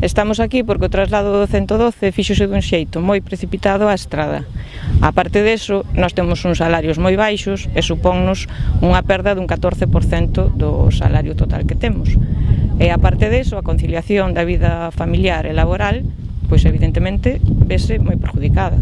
Estamos aquí porque o traslado do 112 fixose dun xeito moi precipitado á estrada. A parte deso, nós temos uns salarios moi baixos e supónnos unha perda dun 14% do salario total que temos. E a parte deso, a conciliación da vida familiar e laboral, pois evidentemente vese moi perjudicada.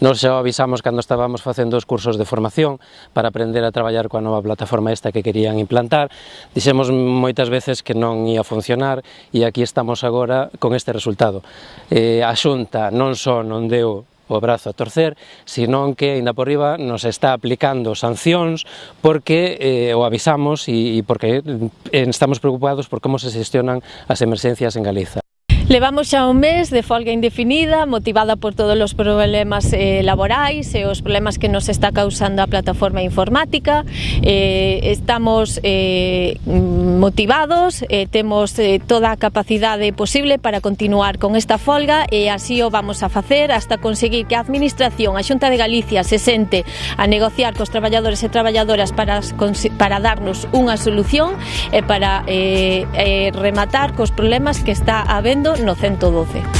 Nos xa avisamos cando estábamos facendo os cursos de formación para aprender a traballar coa nova plataforma esta que querían implantar. Dixemos moitas veces que non ia funcionar e aquí estamos agora con este resultado. Eh, a Xunta non só non deu o brazo a torcer, senón que ainda por riba nos está aplicando sancións porque eh, o avisamos e, e porque eh, estamos preocupados por como se xestionan as emerxencias en Galiza. Levamos xa un mes de folga indefinida motivada por todos os problemas eh, laborais e os problemas que nos está causando a plataforma informática. Eh, estamos eh, motivados, eh, temos eh, toda a capacidade posible para continuar con esta folga e así o vamos a facer hasta conseguir que a Administración, a Xunta de Galicia se sente a negociar cos traballadores e traballadoras para, para darnos unha solución e para eh, eh, rematar cos problemas que está habendo Nocento 12.